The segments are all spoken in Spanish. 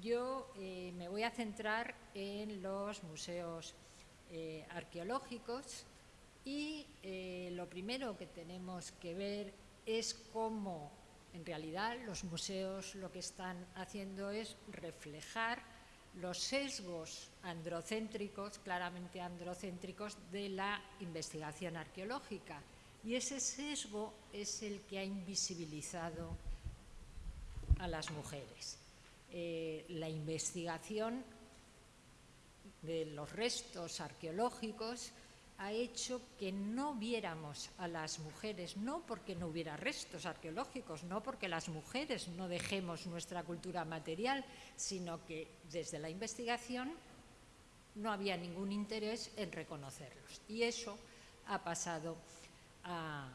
yo eh, me voy a centrar en los museos eh, arqueológicos y eh, lo primero que tenemos que ver es cómo en realidad los museos lo que están haciendo es reflejar los sesgos androcéntricos, claramente androcéntricos, de la investigación arqueológica. Y ese sesgo es el que ha invisibilizado a las mujeres. Eh, la investigación de los restos arqueológicos ha hecho que no viéramos a las mujeres, no porque no hubiera restos arqueológicos, no porque las mujeres no dejemos nuestra cultura material, sino que desde la investigación no había ningún interés en reconocerlos. Y eso ha pasado a,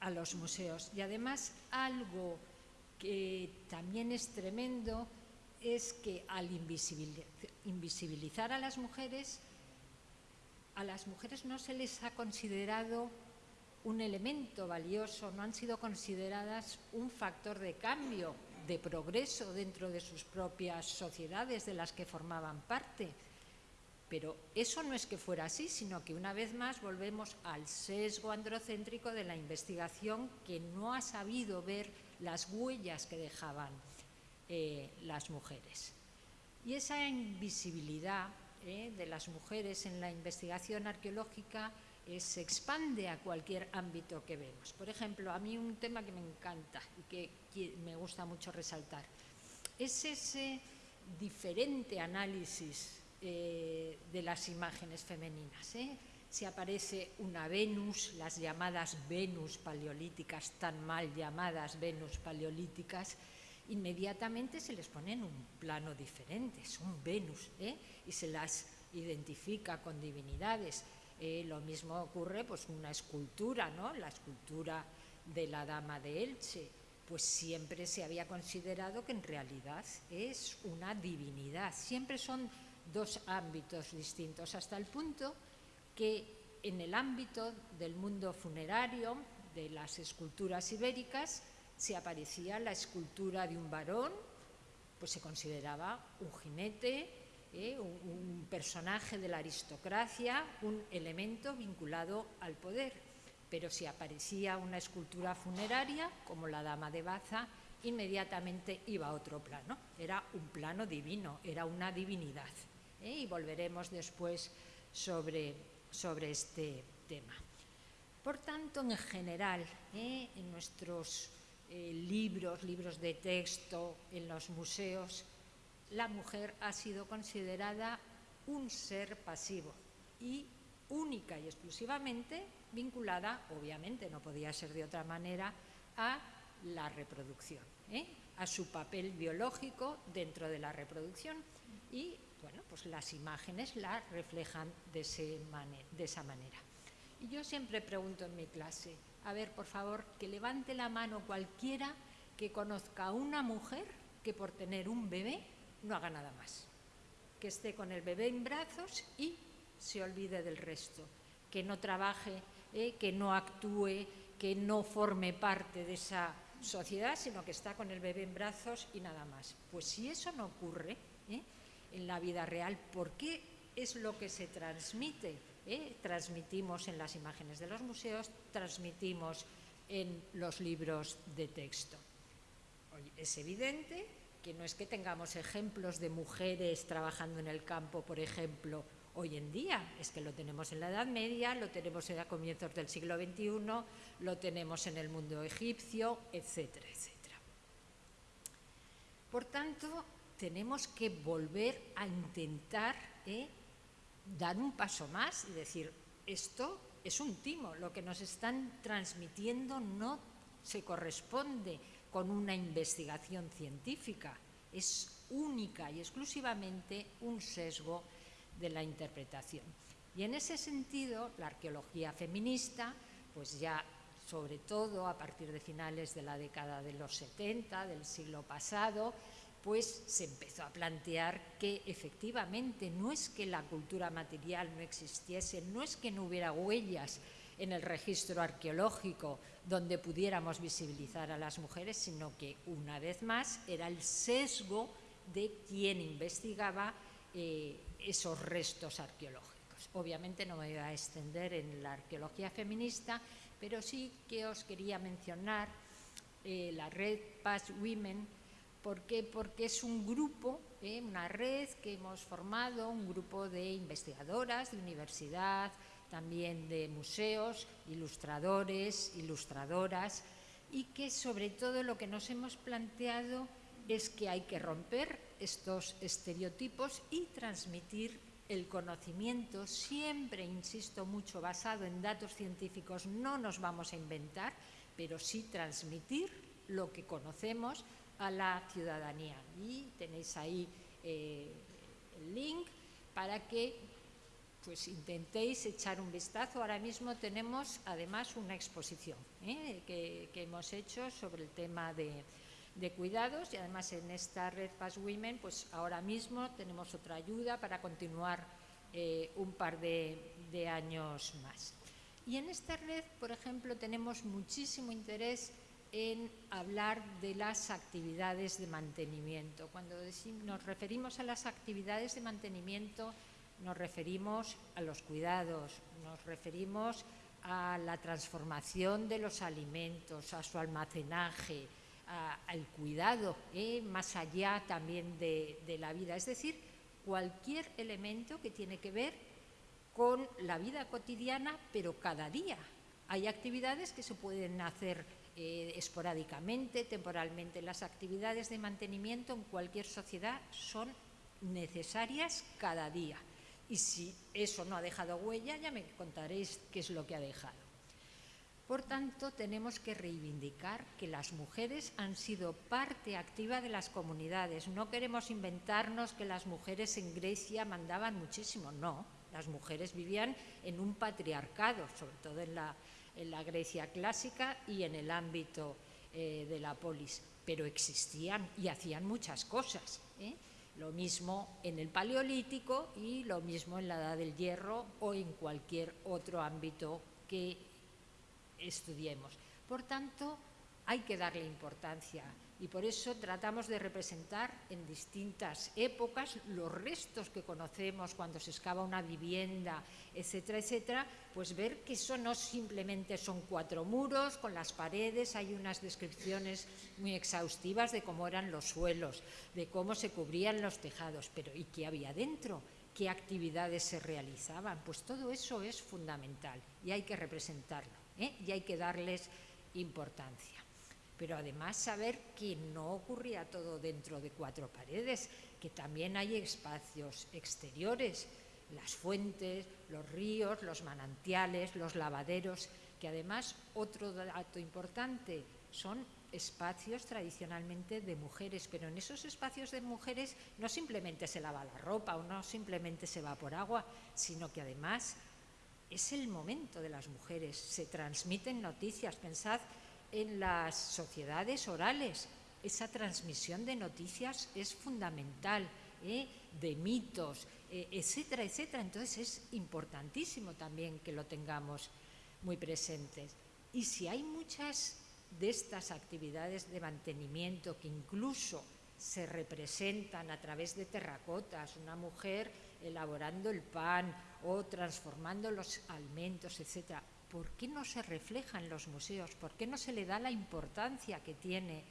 a los museos. Y además algo que también es tremendo es que al invisibilizar a las mujeres, a las mujeres no se les ha considerado un elemento valioso, no han sido consideradas un factor de cambio, de progreso dentro de sus propias sociedades de las que formaban parte. Pero eso no es que fuera así, sino que una vez más volvemos al sesgo androcéntrico de la investigación que no ha sabido ver las huellas que dejaban eh, las mujeres. Y esa invisibilidad eh, de las mujeres en la investigación arqueológica eh, se expande a cualquier ámbito que vemos. Por ejemplo, a mí un tema que me encanta y que me gusta mucho resaltar es ese diferente análisis de las imágenes femeninas. Si aparece una Venus, las llamadas Venus paleolíticas, tan mal llamadas Venus paleolíticas, inmediatamente se les pone en un plano diferente, son Venus, ¿eh? y se las identifica con divinidades. Eh, lo mismo ocurre pues una escultura, ¿no? la escultura de la Dama de Elche, pues siempre se había considerado que en realidad es una divinidad. Siempre son dos ámbitos distintos, hasta el punto que en el ámbito del mundo funerario, de las esculturas ibéricas, si aparecía la escultura de un varón, pues se consideraba un jinete, ¿eh? un, personaje de la aristocracia, un elemento vinculado al poder. Pero si aparecía una escultura funeraria, como la Dama de Baza, inmediatamente iba a otro plano. Era un plano divino, era una divinidad. ¿eh? Y volveremos después sobre, sobre este tema. Por tanto, en general, ¿eh? en nuestros eh, libros, libros de texto, en los museos, la mujer ha sido considerada un ser pasivo y única y exclusivamente vinculada, obviamente no podía ser de otra manera, a la reproducción, ¿eh? a su papel biológico dentro de la reproducción y bueno, pues las imágenes la reflejan de, de esa manera. Y yo siempre pregunto en mi clase, a ver, por favor, que levante la mano cualquiera que conozca a una mujer que por tener un bebé no haga nada más. Que esté con el bebé en brazos y se olvide del resto. Que no trabaje, eh, que no actúe, que no forme parte de esa sociedad, sino que está con el bebé en brazos y nada más. Pues si eso no ocurre eh, en la vida real, ¿por qué es lo que se transmite ¿eh? transmitimos en las imágenes de los museos, transmitimos en los libros de texto. Es evidente que no es que tengamos ejemplos de mujeres trabajando en el campo, por ejemplo, hoy en día, es que lo tenemos en la Edad Media, lo tenemos a comienzos del siglo XXI, lo tenemos en el mundo egipcio, etcétera, etcétera. Por tanto, tenemos que volver a intentar ¿eh? Dar un paso más y decir, esto es un timo, lo que nos están transmitiendo no se corresponde con una investigación científica, es única y exclusivamente un sesgo de la interpretación. Y en ese sentido, la arqueología feminista, pues ya sobre todo a partir de finales de la década de los 70, del siglo pasado, pues se empezó a plantear que efectivamente no es que la cultura material no existiese, no es que no hubiera huellas en el registro arqueológico donde pudiéramos visibilizar a las mujeres, sino que una vez más era el sesgo de quien investigaba eh, esos restos arqueológicos. Obviamente no me voy a extender en la arqueología feminista, pero sí que os quería mencionar eh, la red Past Women. ¿Por qué? Porque es un grupo, eh, una red que hemos formado, un grupo de investigadoras de universidad, también de museos, ilustradores, ilustradoras, y que sobre todo lo que nos hemos planteado es que hay que romper estos estereotipos y transmitir el conocimiento, siempre, insisto mucho, basado en datos científicos, no nos vamos a inventar, pero sí transmitir lo que conocemos a la ciudadanía. Y tenéis ahí eh, el link para que pues intentéis echar un vistazo. Ahora mismo tenemos además una exposición ¿eh? que, hemos hecho sobre el tema de, cuidados y además en esta red Pass Women pues ahora mismo tenemos otra ayuda para continuar eh, un par de, de años más. Y en esta red, por ejemplo, tenemos muchísimo interés en hablar de las actividades de mantenimiento. Cuando nos referimos a las actividades de mantenimiento, nos referimos a los cuidados, nos referimos a la transformación de los alimentos, a su almacenaje, al cuidado, ¿eh? más allá también de, la vida. Es decir, cualquier elemento que tiene que ver con la vida cotidiana, pero cada día. Hay actividades que se pueden hacer eh, esporádicamente, temporalmente. Las actividades de mantenimiento en cualquier sociedad son necesarias cada día. Y si eso no ha dejado huella, ya me contaréis qué es lo que ha dejado. Por tanto, tenemos que reivindicar que las mujeres han sido parte activa de las comunidades. No queremos inventarnos que las mujeres en Grecia mandaban muchísimo, no. Las mujeres vivían en un patriarcado, sobre todo en la, Grecia clásica y en el ámbito eh, de la polis, pero existían y hacían muchas cosas. ¿eh? Lo mismo en el Paleolítico y lo mismo en la Edad del Hierro o en cualquier otro ámbito que estudiemos. Por tanto, hay que darle importancia y por eso tratamos de representar en distintas épocas los restos que conocemos cuando se excava una vivienda, etcétera, etcétera, pues ver que eso no simplemente son cuatro muros con las paredes, hay unas descripciones muy exhaustivas de cómo eran los suelos, de cómo se cubrían los tejados, pero ¿y qué había dentro? ¿Qué actividades se realizaban? Pues todo eso es fundamental y hay que representarlo ¿eh? y hay que darles importancia pero además saber que no ocurría todo dentro de cuatro paredes, que también hay espacios exteriores, las fuentes, los ríos, los manantiales, los lavaderos, que además, otro dato importante, son espacios tradicionalmente de mujeres, pero en esos espacios de mujeres no simplemente se lava la ropa o no simplemente se va por agua, sino que además es el momento de las mujeres, se transmiten noticias, pensad en las sociedades orales. Esa transmisión de noticias es fundamental, ¿eh? de mitos, eh, etcétera, etcétera. Entonces es importantísimo también que lo tengamos muy presentes. Y si hay muchas de estas actividades de mantenimiento que incluso se representan a través de terracotas, una mujer elaborando el pan o transformando los alimentos, etcétera, ¿por qué no se refleja en los museos? ¿Por qué no se le da la importancia que tiene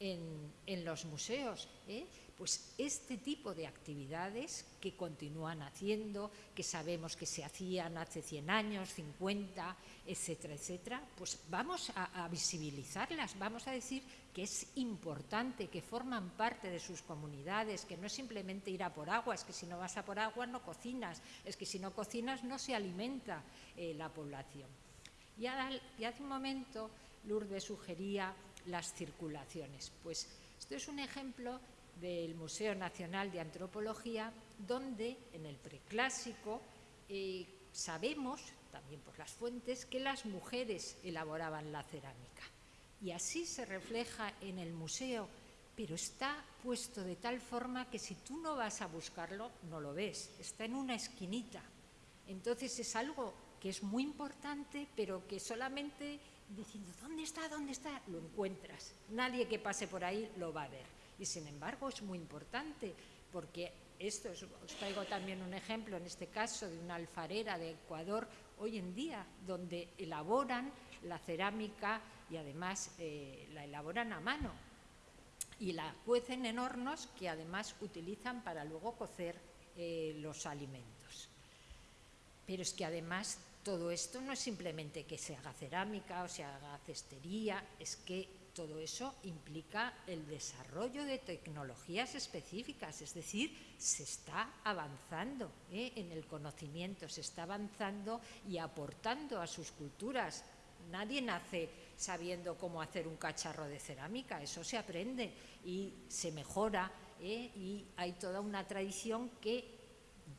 en, los museos? Eh? Pues este tipo de actividades que continúan haciendo, que sabemos que se hacían hace 100 años, 50, etcétera, etcétera, pues vamos a, visibilizarlas, vamos a decir que es importante, que forman parte de sus comunidades, que no es simplemente ir a por agua, es que si no vas a por agua no cocinas, es que si no cocinas no se alimenta eh, la población. Y, hace un momento Lourdes sugería las circulaciones. Pues esto es un ejemplo del Museo Nacional de Antropología, donde en el preclásico eh, sabemos, también por las fuentes, que las mujeres elaboraban la cerámica y así se refleja en el museo, pero está puesto de tal forma que si tú no vas a buscarlo, no lo ves, está en una esquinita. Entonces es algo que es muy importante, pero que solamente diciendo, ¿dónde está? ¿Dónde está? Lo encuentras. Nadie que pase por ahí lo va a ver. Y sin embargo es muy importante porque esto os traigo también un ejemplo, en este caso, de una alfarera de Ecuador hoy en día, donde elaboran la cerámica y además eh, la elaboran a mano y la cuecen en hornos que además utilizan para luego cocer eh, los alimentos. Pero es que además todo esto no es simplemente que se haga cerámica o se haga cestería, es que todo eso implica el desarrollo de tecnologías específicas, es decir, se está avanzando ¿eh? en el conocimiento, se está avanzando y aportando a sus culturas. Nadie nace sabiendo cómo hacer un cacharro de cerámica, eso se aprende y se mejora ¿eh? y hay toda una tradición que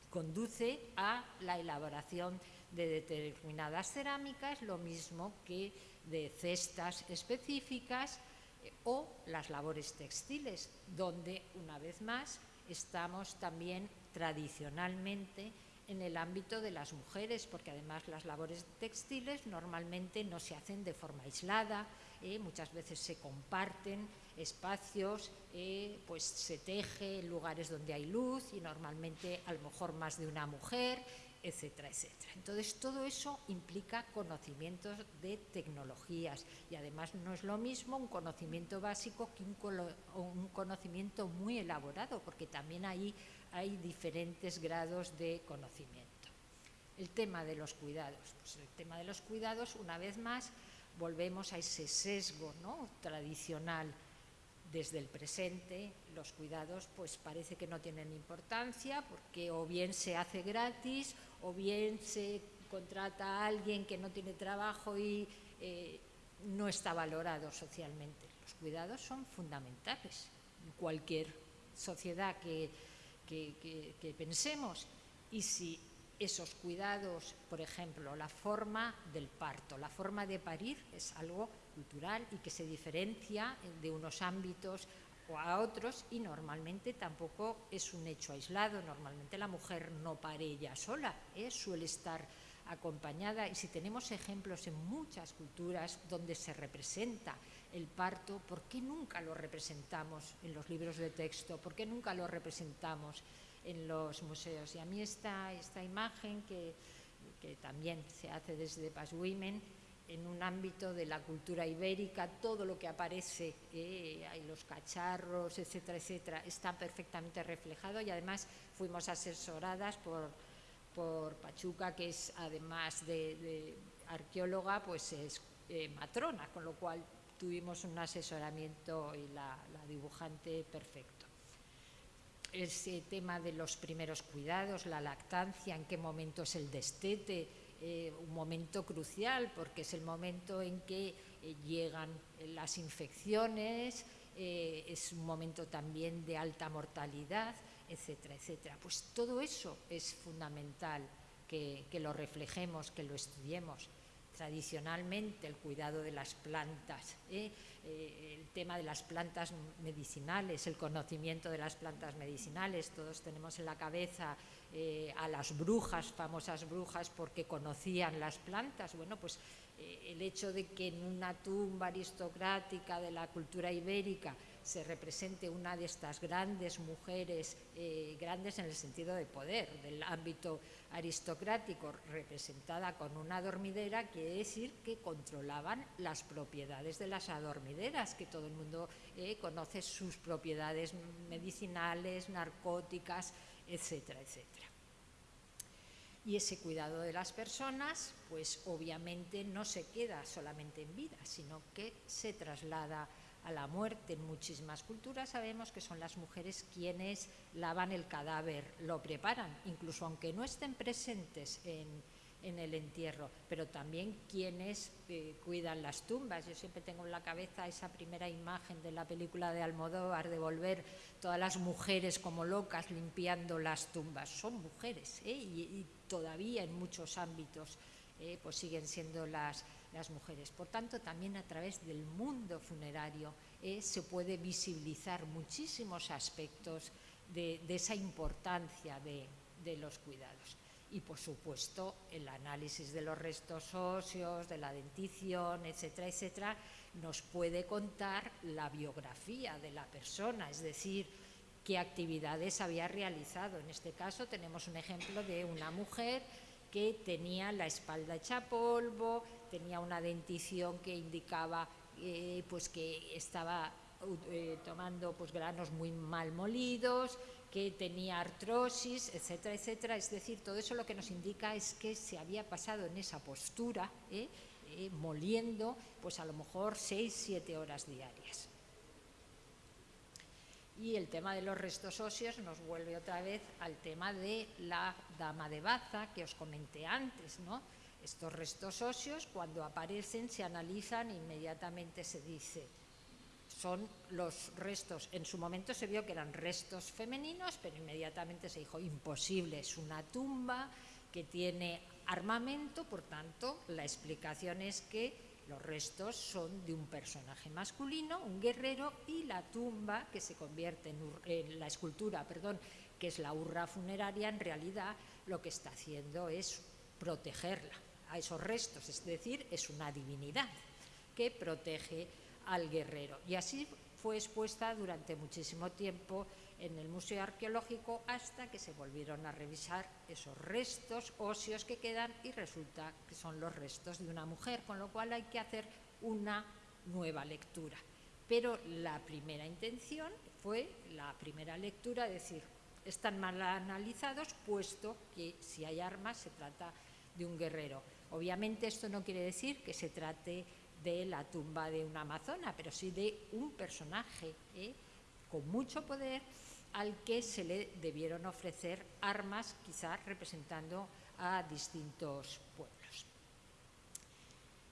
conduce a la elaboración de determinadas cerámicas, lo mismo que de cestas específicas eh, o las labores textiles, donde una vez más estamos también tradicionalmente en el ámbito de las mujeres, porque además las labores textiles normalmente no se hacen de forma aislada, eh, muchas veces se comparten espacios, eh, pues se teje en lugares donde hay luz y normalmente a lo mejor más de una mujer, etcétera, etcétera. Entonces, todo eso implica conocimientos de tecnologías y además no es lo mismo un conocimiento básico que un, conocimiento muy elaborado, porque también ahí hay diferentes grados de conocimiento. El tema de los cuidados. Pues el tema de los cuidados, una vez más, volvemos a ese sesgo ¿no? tradicional desde el presente los cuidados pues parece que no tienen importancia porque o bien se hace gratis o bien se contrata a alguien que no tiene trabajo y eh, no está valorado socialmente. Los cuidados son fundamentales en cualquier sociedad que, que pensemos y si esos cuidados, por ejemplo, la forma del parto, la forma de parir es algo cultural y que se diferencia de unos ámbitos o a otros y normalmente tampoco es un hecho aislado, normalmente la mujer no pare ella sola, ¿eh? suele estar acompañada y si tenemos ejemplos en muchas culturas donde se representa el parto, ¿por qué nunca lo representamos en los libros de texto? ¿Por qué nunca lo representamos en los museos? Y a mí esta, esta imagen que, que también se hace desde Paz Women en un ámbito de la cultura ibérica, todo lo que aparece, eh, los cacharros, etcétera, etcétera, está perfectamente reflejado y además fuimos asesoradas por, por Pachuca, que es además de, arqueóloga, pues es eh, matrona, con lo cual tuvimos un asesoramiento y la dibujante perfecto. Ese tema de los primeros cuidados, la lactancia, en qué momento es el destete, eh, un momento crucial porque es el momento en que eh, llegan las infecciones, eh, es un momento también de alta mortalidad, etcétera, etcétera. Pues todo eso es fundamental que, que lo reflejemos, que lo estudiemos tradicionalmente el cuidado de las plantas, el tema de las plantas medicinales, el conocimiento de las plantas medicinales. Todos tenemos en la cabeza eh, a las brujas, famosas brujas, porque conocían las plantas. Bueno, pues eh, el hecho de que en una tumba aristocrática de la cultura ibérica se represente una de estas grandes mujeres, eh, grandes en el sentido de poder, del ámbito aristocrático, representada con una dormidera, quiere decir que controlaban las propiedades de las adormideras, que todo el mundo conoce sus propiedades medicinales, narcóticas, etcétera, etcétera. Y ese cuidado de las personas, pues obviamente no se queda solamente en vida, sino que se traslada a la muerte. En muchísimas culturas sabemos que son las mujeres quienes lavan el cadáver, lo preparan, incluso aunque no estén presentes en, en el entierro, pero también quienes eh, cuidan las tumbas. Yo siempre tengo en la cabeza esa primera imagen de la película de Almodóvar de volver todas las mujeres como locas limpiando las tumbas. Son mujeres ¿eh? y, todavía en muchos ámbitos eh, pues siguen siendo las, las mujeres. Por tanto, también a través del mundo funerario se puede visibilizar muchísimos aspectos de, esa importancia de los cuidados y por supuesto el análisis de los restos óseos, de la dentición, etcétera, etcétera, nos puede contar la biografía de la persona, es decir, qué actividades había realizado. En este caso tenemos un ejemplo de una mujer que tenía la espalda hecha polvo, tenía una dentición que indicaba eh, pues que estaba eh, tomando pues, granos muy mal molidos, que tenía artrosis, etcétera, etcétera. Es decir, todo eso lo que nos indica es que se había pasado en esa postura, ¿eh? moliendo, pues a lo mejor seis, siete horas diarias. Y el tema de los restos óseos nos vuelve otra vez al tema de la dama de Baza que os comenté antes, ¿no? Estos restos óseos, cuando aparecen, se analizan e inmediatamente se dice, son los restos, en su momento se vio que eran restos femeninos, pero inmediatamente se dijo, imposible, es una tumba que tiene armamento, por tanto, la explicación es que los restos son de un personaje masculino, un guerrero, y la tumba, que se convierte en, la escultura, perdón, que es la urra funeraria, en realidad lo que está haciendo es protegerla a esos restos, es decir, es una divinidad que protege al guerrero. Y así fue expuesta durante muchísimo tiempo en el Museo Arqueológico hasta que se volvieron a revisar esos restos óseos que quedan y resulta que son los restos de una mujer, con lo cual hay que hacer una nueva lectura. Pero la primera intención fue la primera lectura, decir, están mal analizados, puesto que si hay armas se trata de un guerrero. Obviamente esto no quiere decir que se trate de la tumba de una amazona, pero sí de un personaje ¿eh? con mucho poder al que se le debieron ofrecer armas, quizás representando a distintos pueblos.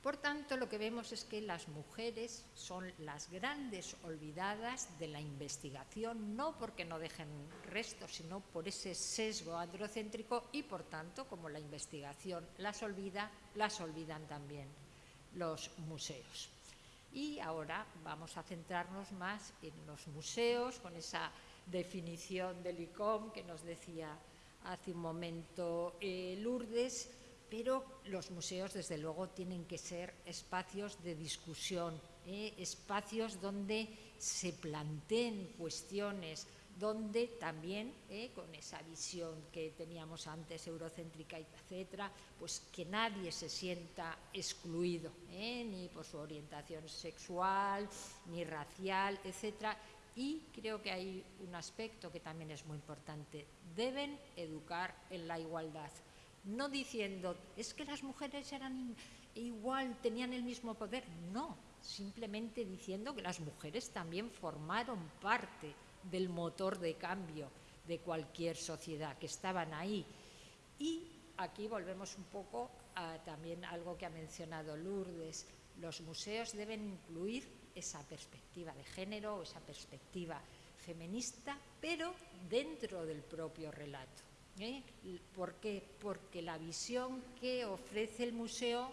Por tanto, lo que vemos es que las mujeres son las grandes olvidadas de la investigación, no porque no dejen restos, sino por ese sesgo androcéntrico y, por tanto, como la investigación las olvida, las olvidan también los museos. Y ahora vamos a centrarnos más en los museos, con esa definición del ICOM que nos decía hace un momento eh, Lourdes, pero los museos desde luego tienen que ser espacios de discusión, eh, espacios donde se planteen cuestiones, donde también, eh, con esa visión que teníamos antes, eurocéntrica, etcétera, pues que nadie se sienta excluido, ni por su orientación sexual, ni racial, etcétera, y creo que hay un aspecto que también es muy importante. Deben educar en la igualdad. No diciendo, es que las mujeres eran igual, tenían el mismo poder. No, simplemente diciendo que las mujeres también formaron parte del motor de cambio de cualquier sociedad, que estaban ahí. Y aquí volvemos un poco a también algo que ha mencionado Lourdes. Los museos deben incluir esa perspectiva de género, esa perspectiva feminista, pero dentro del propio relato. ¿eh? ¿Por qué? Porque la visión que ofrece el museo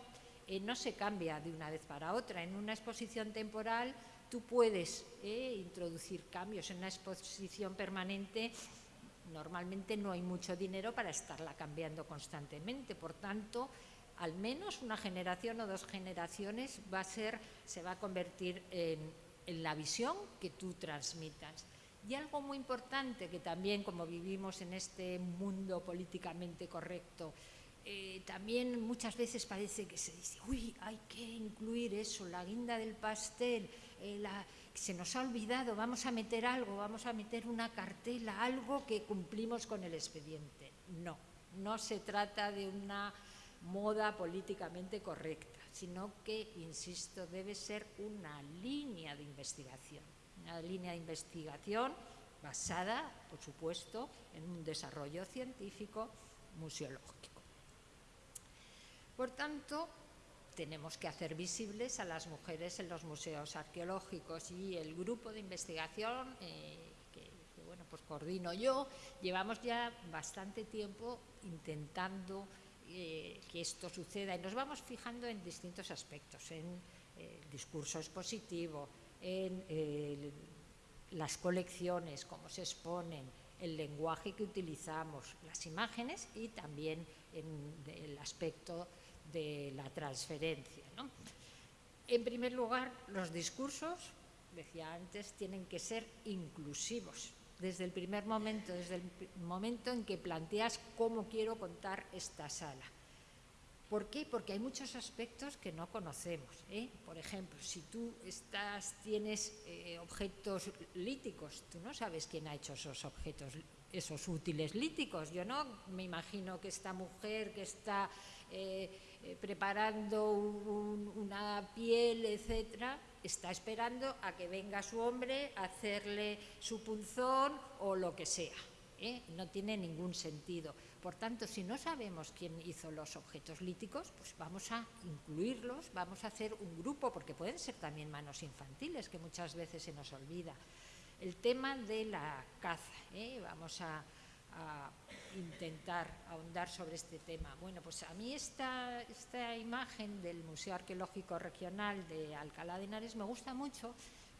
eh, no se cambia de una vez para otra. En una exposición temporal tú puedes eh, introducir cambios. En una exposición permanente normalmente no hay mucho dinero para estarla cambiando constantemente. Por tanto, al menos una generación o dos generaciones va a ser, se va a convertir en, la visión que tú transmitas. Y algo muy importante que también, como vivimos en este mundo políticamente correcto, eh, también muchas veces parece que se dice, uy, hay que incluir eso, la guinda del pastel, eh, se nos ha olvidado, vamos a meter algo, vamos a meter una cartela, algo que cumplimos con el expediente. No, no se trata de una moda políticamente correcta, sino que, insisto, debe ser una línea de investigación, una línea de investigación basada, por supuesto, en un desarrollo científico museológico. Por tanto, tenemos que hacer visibles a las mujeres en los museos arqueológicos y el grupo de investigación eh, que, bueno, pues coordino yo, llevamos ya bastante tiempo intentando eh, que esto suceda y nos vamos fijando en distintos aspectos, en eh, el discurso expositivo, en las colecciones, cómo se exponen, el lenguaje que utilizamos, las imágenes y también en el aspecto de la transferencia. En primer lugar, los discursos, decía antes, tienen que ser inclusivos. Desde el primer momento, desde el momento en que planteas cómo quiero contar esta sala. ¿Por qué? Porque hay muchos aspectos que no conocemos. ¿eh? Por ejemplo, si tú estás, tienes eh, objetos líticos, tú no sabes quién ha hecho esos objetos, esos útiles líticos. Yo no me imagino que esta mujer que está eh, preparando una piel, etcétera, está esperando a que venga su hombre a hacerle su punzón o lo que sea. No tiene ningún sentido. Por tanto, si no sabemos quién hizo los objetos líticos, pues vamos a incluirlos, vamos a hacer un grupo, porque pueden ser también manos infantiles, que muchas veces se nos olvida. El tema de la caza, ¿eh? vamos a, intentar ahondar sobre este tema. Bueno, pues a mí esta, esta imagen del Museo Arqueológico Regional de Alcalá de Henares me gusta mucho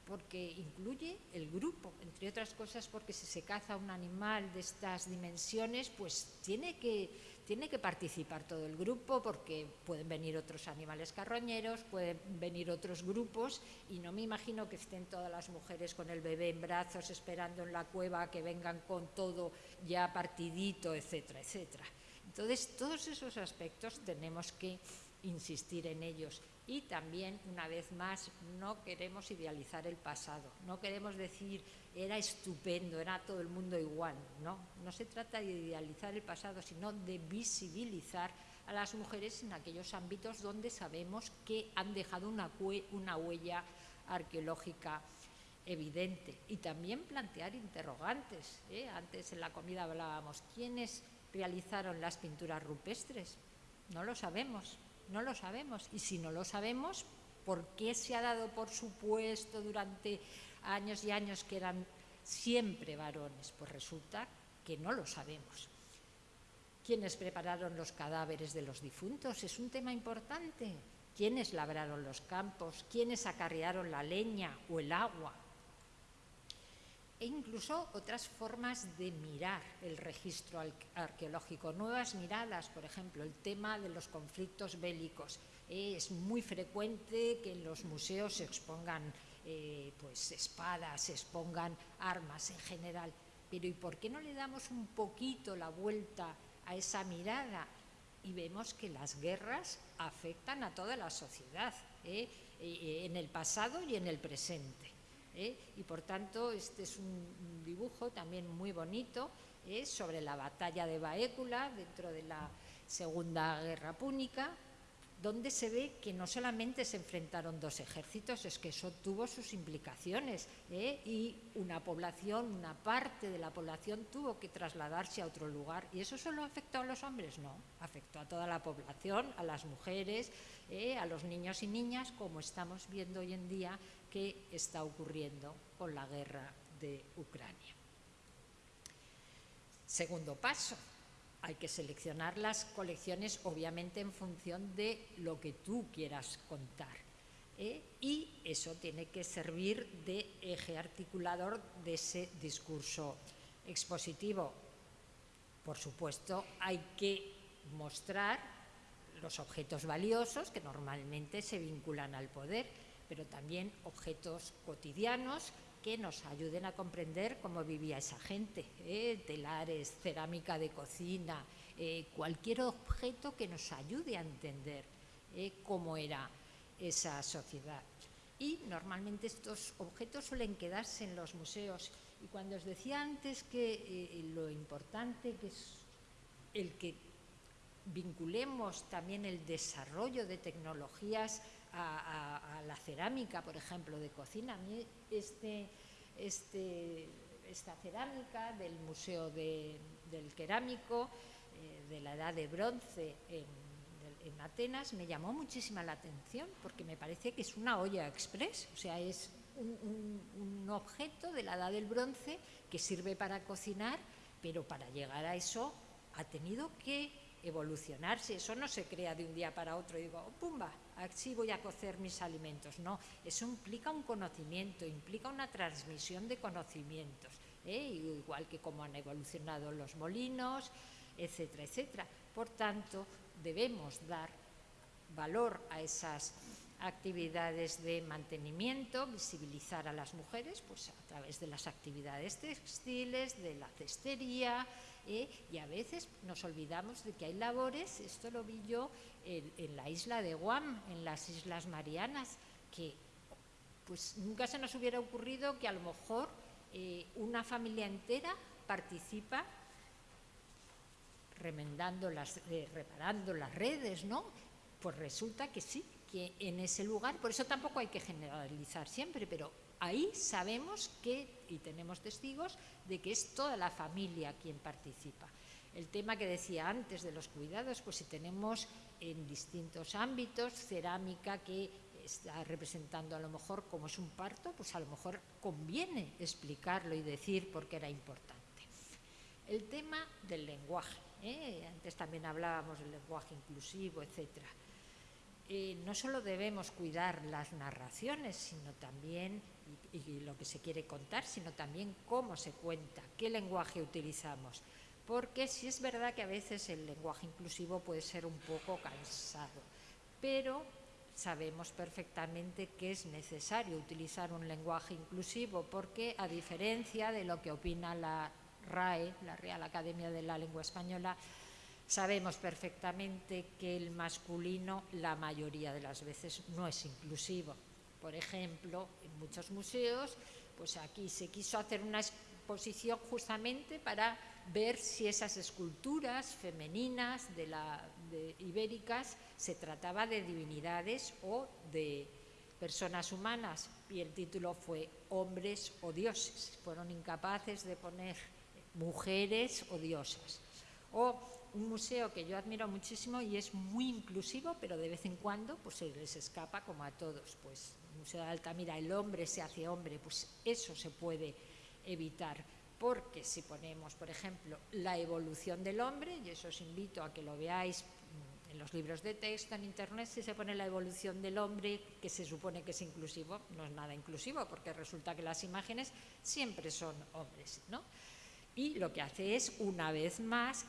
porque incluye el grupo, entre otras cosas porque si se caza un animal de estas dimensiones, pues tiene que, tiene que participar todo el grupo porque pueden venir otros animales carroñeros, pueden venir otros grupos y no me imagino que estén todas las mujeres con el bebé en brazos esperando en la cueva que vengan con todo ya partidito, etcétera, etcétera. Entonces, todos esos aspectos tenemos que insistir en ellos. Y también, una vez más, no queremos idealizar el pasado, no queremos decir era estupendo, era todo el mundo igual. No, no se trata de idealizar el pasado, sino de visibilizar a las mujeres en aquellos ámbitos donde sabemos que han dejado una, huella arqueológica evidente. Y también plantear interrogantes. ¿eh? Antes en la comida hablábamos, ¿quiénes realizaron las pinturas rupestres? No lo sabemos no lo sabemos. Y si no lo sabemos, ¿por qué se ha dado por supuesto durante años y años que eran siempre varones? Pues resulta que no lo sabemos. ¿Quiénes prepararon los cadáveres de los difuntos? Es un tema importante. ¿Quiénes labraron los campos? ¿Quiénes acarrearon la leña o el agua? E incluso otras formas de mirar el registro arqueológico, nuevas miradas, por ejemplo, el tema de los conflictos bélicos. es muy frecuente que en los museos se expongan eh, pues, espadas, se expongan armas en general, pero ¿y por qué no le damos un poquito la vuelta a esa mirada? Y vemos que las guerras afectan a toda la sociedad, ¿eh? Eh, en el pasado y en el presente. ¿Eh? y por tanto este es un dibujo también muy bonito ¿eh? sobre la batalla de Baécula dentro de la Segunda Guerra Púnica, donde se ve que no solamente se enfrentaron dos ejércitos, es que eso tuvo sus implicaciones ¿eh? y una población, una parte de la población tuvo que trasladarse a otro lugar. ¿Y eso solo afectó a los hombres? No, afectó a toda la población, a las mujeres, a los niños y niñas, como estamos viendo hoy en día qué está ocurriendo con la guerra de Ucrania. Segundo paso, hay que seleccionar las colecciones obviamente en función de lo que tú quieras contar. ¿eh? Y eso tiene que servir de eje articulador de ese discurso expositivo. Por supuesto, hay que mostrar los objetos valiosos que normalmente se vinculan al poder, pero también objetos cotidianos que nos ayuden a comprender cómo vivía esa gente, ¿eh? telares, cerámica de cocina, eh, cualquier objeto que nos ayude a entender ¿eh? cómo era esa sociedad. Y normalmente estos objetos suelen quedarse en los museos. Y cuando os decía antes que lo importante que es el que vinculemos también el desarrollo de tecnologías a, la cerámica, por ejemplo, de cocina. A mí este, este, esta cerámica del Museo del Cerámico eh, de la Edad de Bronce en, Atenas me llamó muchísima la atención porque me parece que es una olla express, o sea, es un objeto de la Edad del Bronce que sirve para cocinar, pero para llegar a eso ha tenido que evolucionarse, eso no se crea de un día para otro y digo, oh, pumba, así voy a cocer mis alimentos. No, eso implica un conocimiento, implica una transmisión de conocimientos, ¿eh? igual que como han evolucionado los molinos, etcétera, etcétera. Por tanto, debemos dar valor a esas, actividades de mantenimiento, visibilizar a las mujeres pues, a través de las actividades textiles, de la cestería, ¿eh? y a veces nos olvidamos de que hay labores, esto lo vi yo en, la isla de Guam, en las Islas Marianas, que pues nunca se nos hubiera ocurrido que a lo mejor eh, una familia entera participa remendando las, eh, reparando las redes, ¿no? Pues resulta que sí, que en ese lugar, por eso tampoco hay que generalizar siempre, pero ahí sabemos que, y tenemos testigos, de que es toda la familia quien participa. El tema que decía antes de los cuidados, pues si tenemos en distintos ámbitos cerámica que está representando a lo mejor como es un parto, pues a lo mejor conviene explicarlo y decir por qué era importante. El tema del lenguaje, ¿eh? antes también hablábamos del lenguaje inclusivo, etcétera. Eh, no solo debemos cuidar las narraciones, sino también, y, lo que se quiere contar, sino también cómo se cuenta, qué lenguaje utilizamos. Porque sí es verdad que a veces el lenguaje inclusivo puede ser un poco cansado, pero sabemos perfectamente que es necesario utilizar un lenguaje inclusivo porque a diferencia de lo que opina la RAE, la Real Academia de la Lengua Española, Sabemos perfectamente que el masculino la mayoría de las veces no es inclusivo. Por ejemplo, muchos museos, pues aquí se quiso hacer una exposición justamente para ver si esas esculturas femeninas de la, ibéricas se trataba de divinidades o de personas humanas y el título fue Hombres o dioses. Fueron incapaces de poner mujeres o diosas. O un museo que yo admiro muchísimo y es muy inclusivo, pero de vez en cuando pues se les escapa como a todos. Pues Museo de Altamira, el hombre se hace hombre, pues eso se puede evitar. Porque si ponemos, por ejemplo, la evolución del hombre, y eso os invito a que lo veáis en los libros de texto, en internet, si se pone la evolución del hombre, que se supone que es inclusivo, no es nada inclusivo, porque resulta que las imágenes siempre son hombres, ¿no? Y lo que hace es, una vez más,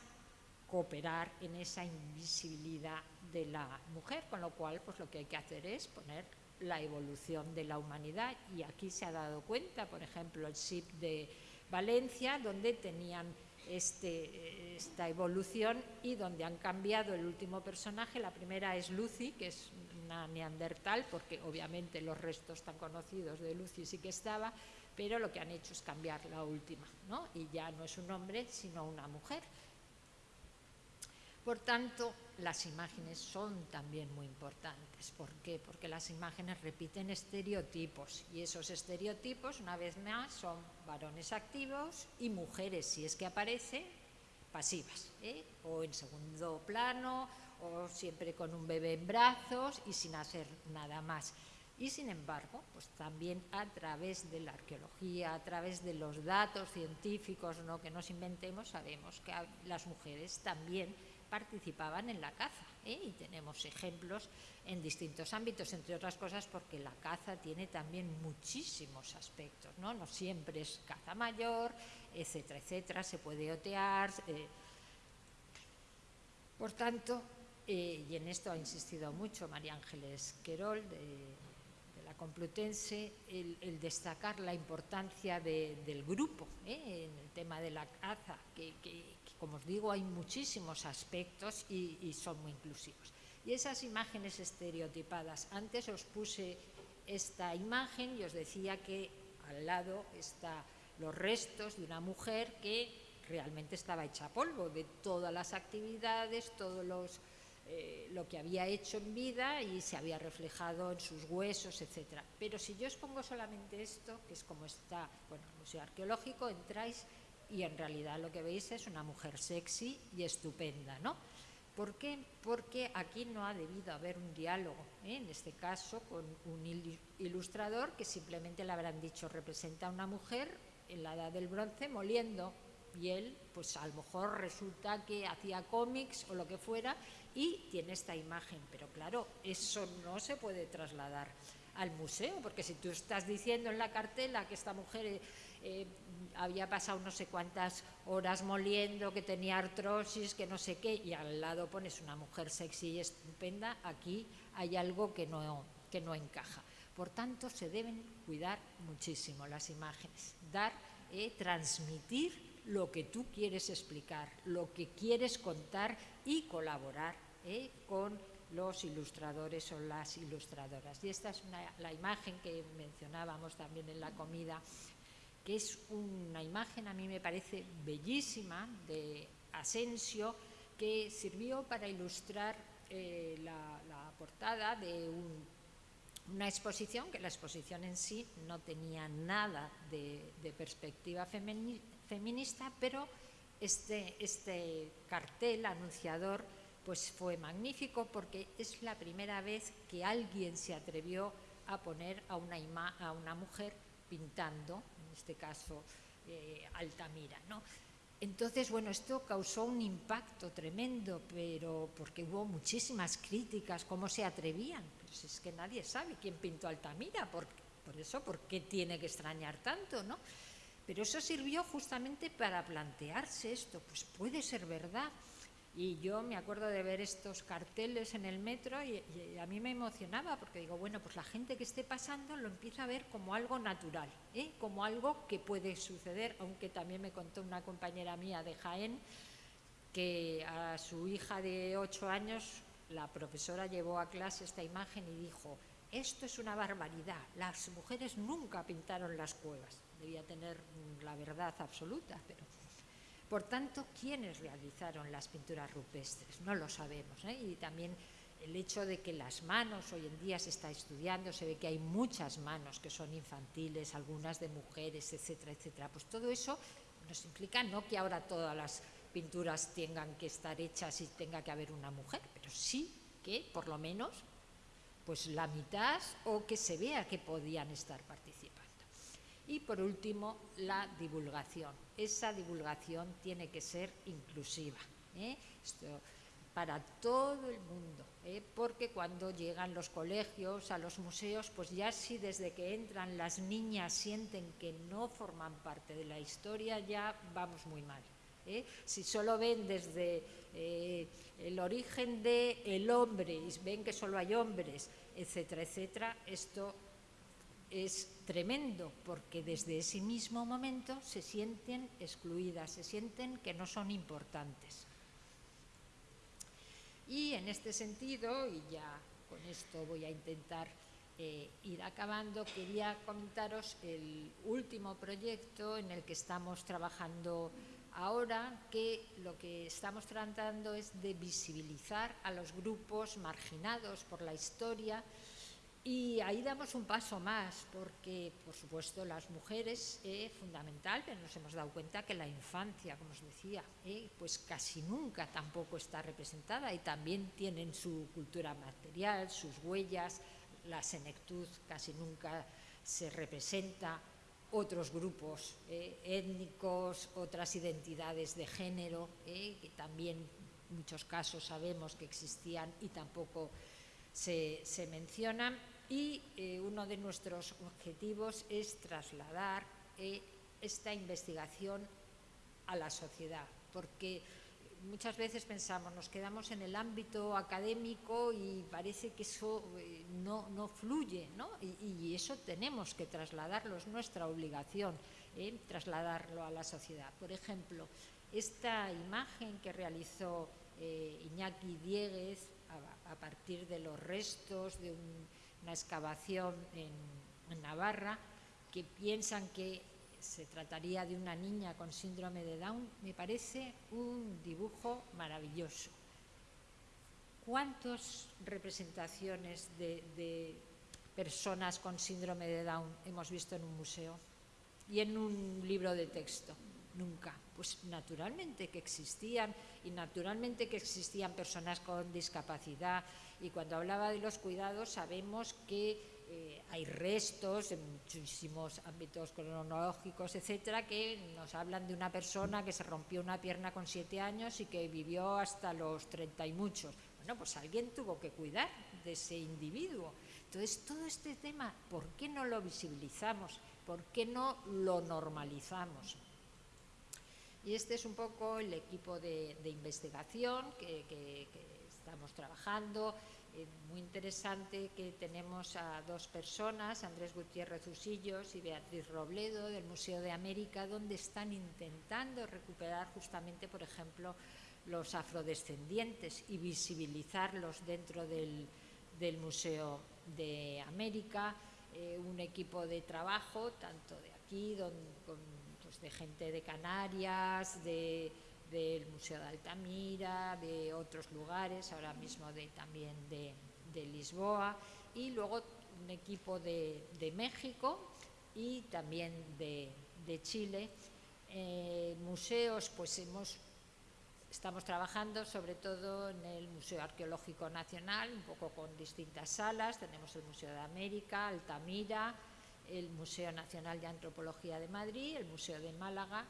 cooperar en esa invisibilidad de la mujer, con lo cual pues lo que hay que hacer es poner la evolución de la humanidad y aquí se ha dado cuenta, por ejemplo, el SIP de Valencia, donde tenían este, esta evolución y donde han cambiado el último personaje. La primera es Lucy, que es una neandertal, porque obviamente los restos tan conocidos de Lucy sí que estaba, pero lo que han hecho es cambiar la última, ¿no? y ya no es un hombre, sino una mujer. Por tanto, las imágenes son también muy importantes. ¿Por qué? Porque las imágenes repiten estereotipos y esos estereotipos, una vez más, son varones activos y mujeres, si es que aparecen, pasivas, ¿eh? o en segundo plano, o siempre con un bebé en brazos y sin hacer nada más. Y sin embargo, pues también a través de la arqueología, a través de los datos científicos ¿no? que nos inventemos, sabemos que las mujeres también participaban en la caza. ¿eh? Y tenemos ejemplos en distintos ámbitos, entre otras cosas porque la caza tiene también muchísimos aspectos. No, no siempre es caza mayor, etcétera, etcétera, se puede otear. Eh. Por tanto, eh, y en esto ha insistido mucho María Ángeles Querol, de, la Complutense, el, destacar la importancia del grupo en el tema de la caza, que, como os digo, hay muchísimos aspectos y, son muy inclusivos. Y esas imágenes estereotipadas, antes os puse esta imagen y os decía que al lado están los restos de una mujer que realmente estaba hecha polvo de todas las actividades, todo eh, lo que había hecho en vida y se había reflejado en sus huesos, etc. Pero si yo os pongo solamente esto, que es como está, bueno, el Museo Arqueológico, entráis y en realidad lo que veis es una mujer sexy y estupenda, ¿no? ¿Por qué? Porque aquí no ha debido haber un diálogo, ¿eh? en este caso con un ilustrador que simplemente le habrán dicho representa a una mujer en la edad del bronce moliendo y él pues a lo mejor resulta que hacía cómics o lo que fuera y tiene esta imagen, pero claro, eso no se puede trasladar al museo, porque si tú estás diciendo en la cartela que esta mujer eh, había pasado no sé cuántas horas moliendo, que tenía artrosis, que no sé qué, y al lado pones una mujer sexy y estupenda, aquí hay algo que no, que no encaja. Por tanto, se deben cuidar muchísimo las imágenes, dar, eh, transmitir lo que tú quieres explicar, lo que quieres contar y colaborar eh, con los ilustradores o las ilustradoras. Y esta es la imagen que mencionábamos también en la comida, que es una imagen, a mí me parece bellísima, de Asensio, que sirvió para ilustrar eh, la, portada de una exposición, que la exposición en sí no tenía nada de, perspectiva feminista, pero este, este cartel anunciador pues fue magnífico porque es la primera vez que alguien se atrevió a poner a una, a una mujer pintando, este caso eh, Altamira. ¿no? Entonces, bueno, esto causó un impacto tremendo, pero porque hubo muchísimas críticas, cómo se atrevían. Pues es que nadie sabe quién pintó Altamira, por, por eso, ¿por qué tiene que extrañar tanto? ¿no? Pero eso sirvió justamente para plantearse esto, pues puede ser verdad y yo me acuerdo de ver estos carteles en el metro y, a mí me emocionaba porque digo, bueno, pues la gente que esté pasando lo empieza a ver como algo natural, ¿eh? como algo que puede suceder, aunque también me contó una compañera mía de Jaén que a su hija de ocho años la profesora llevó a clase esta imagen y dijo, esto es una barbaridad, las mujeres nunca pintaron las cuevas. Debía tener la verdad absoluta, pero por tanto, ¿quiénes realizaron las pinturas rupestres? No lo sabemos. ¿eh? Y también el hecho de que las manos, hoy en día se está estudiando, se ve que hay muchas manos que son infantiles, algunas de mujeres, etcétera, etcétera. Pues todo eso nos implica no que ahora todas las pinturas tengan que estar hechas y tenga que haber una mujer, pero sí que por lo menos pues la mitad o que se vea que podían estar participando. Y por último, la divulgación. Esa divulgación tiene que ser inclusiva. ¿eh? para todo el mundo, ¿eh? porque cuando llegan los colegios, a los museos, pues ya si desde que entran las niñas sienten que no forman parte de la historia, ya vamos muy mal. ¿eh? Si solo ven desde el origen del el hombre y ven que solo hay hombres, etcétera, etcétera, esto es tremendo porque desde ese mismo momento se sienten excluidas, se sienten que no son importantes. Y en este sentido, y ya con esto voy a intentar eh, ir acabando, quería comentaros el último proyecto en el que estamos trabajando ahora, que lo que estamos tratando es de visibilizar a los grupos marginados por la historia, y ahí damos un paso más, porque, por supuesto, las mujeres es fundamental, pero nos hemos dado cuenta que la infancia, como os decía, eh, pues casi nunca tampoco está representada y también tienen su cultura material, sus huellas, la senectud casi nunca se representa, otros grupos eh, étnicos, otras identidades de género, eh, que también en muchos casos sabemos que existían y tampoco se, se mencionan y eh, uno de nuestros objetivos es trasladar eh, esta investigación a la sociedad, porque muchas veces pensamos, nos quedamos en el ámbito académico y parece que eso eh, no, no, fluye, ¿no? Y, eso tenemos que trasladarlo, es nuestra obligación trasladarlo a la sociedad. Por ejemplo, esta imagen que realizó Iñaki Dieguez a partir de los restos de un una excavación en, Navarra que piensan que se trataría de una niña con síndrome de Down, me parece un dibujo maravilloso. ¿Cuántas representaciones de, personas con síndrome de Down hemos visto en un museo y en un libro de texto? Nunca. Pues naturalmente que existían y naturalmente que existían personas con discapacidad y cuando hablaba de los cuidados sabemos que eh, hay restos en muchísimos ámbitos cronológicos, etcétera, que nos hablan de una persona que se rompió una pierna con siete años y que vivió hasta los treinta y muchos. Bueno, pues alguien tuvo que cuidar de ese individuo. Entonces, todo este tema, ¿por qué no lo visibilizamos? ¿Por qué no lo normalizamos? Y este es un poco el equipo de, investigación que estamos trabajando eh, muy interesante que tenemos a dos personas, Andrés Gutiérrez Usillos y Beatriz Robledo del Museo de América, donde están intentando recuperar justamente, por ejemplo, los afrodescendientes y visibilizarlos dentro del, Museo de América. Eh, un equipo de trabajo, tanto de aquí, pues, de gente de Canarias, de del Museo de Altamira, de otros lugares, ahora mismo de, también de, Lisboa, y luego un equipo de, México y también de, Chile. Eh, museos, pues hemos, estamos trabajando sobre todo en el Museo Arqueológico Nacional, un poco con distintas salas, tenemos el Museo de América, Altamira, el Museo Nacional de Antropología de Madrid, el Museo de Málaga,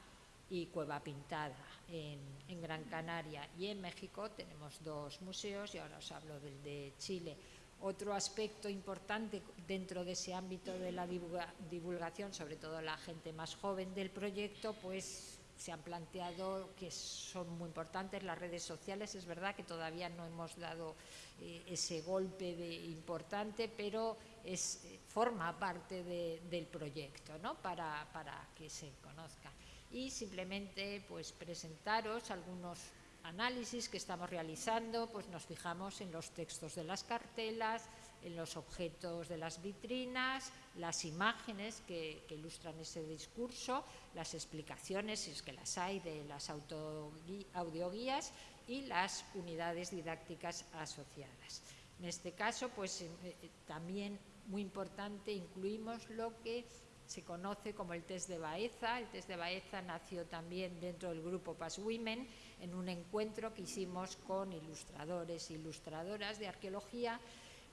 y Cueva Pintada en, Gran Canaria y en México tenemos dos museos y ahora os hablo del de Chile. Otro aspecto importante dentro de ese ámbito de la divulgación, sobre todo la gente más joven del proyecto, pues se han planteado que son muy importantes las redes sociales. Es verdad que todavía no hemos dado eh, ese golpe de importante, pero es, eh, forma parte del proyecto ¿no? para, para que se conozca y simplemente pues presentaros algunos análisis que estamos realizando, pues nos fijamos en los textos de las cartelas, en los objetos de las vitrinas, las imágenes que, ilustran ese discurso, las explicaciones, si es que las hay, de las audioguías y las unidades didácticas asociadas. En este caso, pues eh, eh, también muy importante incluimos lo que se conoce como el test de Baeza. El test de Baeza nació también dentro del grupo Pass Women en un encuentro que hicimos con ilustradores e ilustradoras de arqueología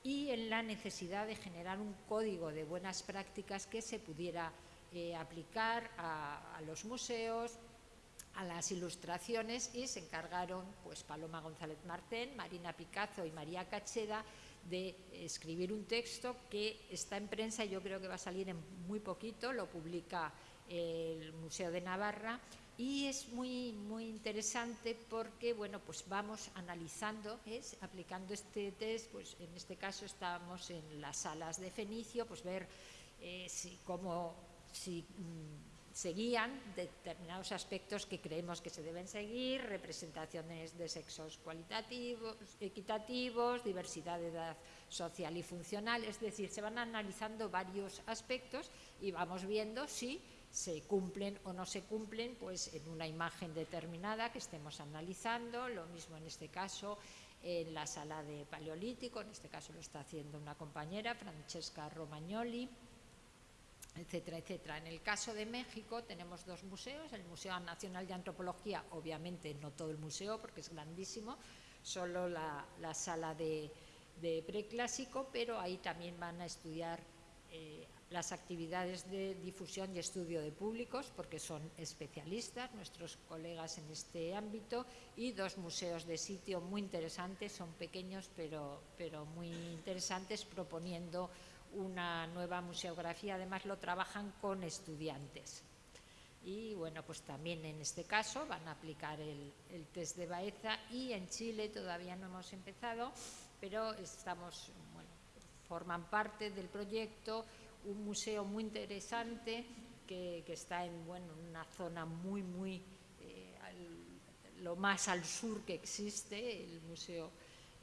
y en la necesidad de generar un código de buenas prácticas que se pudiera eh, aplicar a, los museos, a las ilustraciones y se encargaron pues Paloma González Martén, Marina Picazo y María Cacheda de escribir un texto que está en prensa y yo creo que va a salir en muy poquito, lo publica el Museo de Navarra y es muy, muy interesante porque bueno, pues vamos analizando, es, aplicando este test, pues en este caso estamos en las salas de Fenicio, pues ver eh, si, cómo, si, mm, seguían determinados aspectos que creemos que se deben seguir, representaciones de sexos cualitativos, equitativos, diversidad de edad social y funcional, es decir, se van analizando varios aspectos y vamos viendo si se cumplen o no se cumplen pues en una imagen determinada que estemos analizando, lo mismo en este caso en la sala de paleolítico, en este caso lo está haciendo una compañera, Francesca Romagnoli, etcétera, etcétera. En el caso de México tenemos dos museos, el Museo Nacional de Antropología, obviamente no todo el museo porque es grandísimo, solo la, sala de, preclásico, pero ahí también van a estudiar eh, las actividades de difusión y estudio de públicos, porque son especialistas, nuestros colegas en este ámbito, y dos museos de sitio muy interesantes, son pequeños pero, pero muy interesantes, proponiendo una nueva museografía, además lo trabajan con estudiantes. Y bueno, pues también en este caso van a aplicar el, test de Baeza y en Chile todavía no hemos empezado, pero estamos, bueno, forman parte del proyecto un museo muy interesante que, está en bueno, una zona muy, muy, eh, lo más al sur que existe, el museo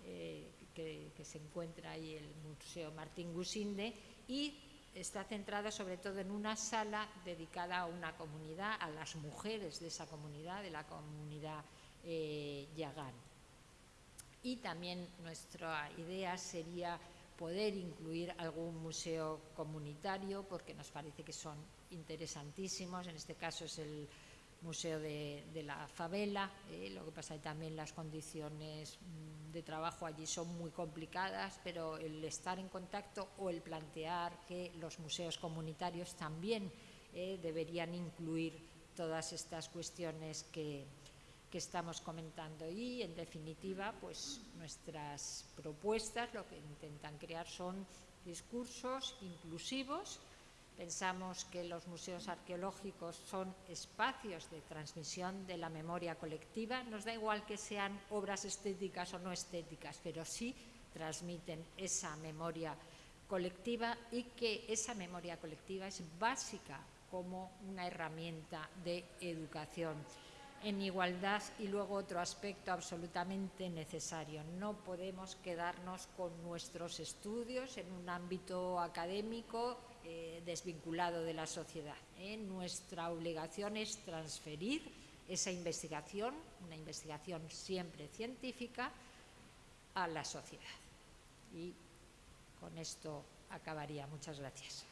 eh, que, se encuentra ahí el Museo Martín Gusinde y está centrada sobre todo en una sala dedicada a una comunidad, a las mujeres de esa comunidad, de la comunidad eh, Yagán. Y también nuestra idea sería poder incluir algún museo comunitario porque nos parece que son interesantísimos, en este caso es el Museo de, la Favela, eh, lo que pasa es que también las condiciones mm, de trabajo allí son muy complicadas, pero el estar en contacto o el plantear que los museos comunitarios también eh, deberían incluir todas estas cuestiones que, que estamos comentando. Y en definitiva pues nuestras propuestas lo que intentan crear son discursos inclusivos Pensamos que los museos arqueológicos son espacios de transmisión de la memoria colectiva. Nos da igual que sean obras estéticas o no estéticas, pero sí transmiten esa memoria colectiva y que esa memoria colectiva es básica como una herramienta de educación en igualdad y luego otro aspecto absolutamente necesario. No podemos quedarnos con nuestros estudios en un ámbito académico eh, desvinculado de la sociedad. ¿eh? Nuestra obligación es transferir esa investigación, una investigación siempre científica, a la sociedad. Y con esto acabaría. Muchas gracias.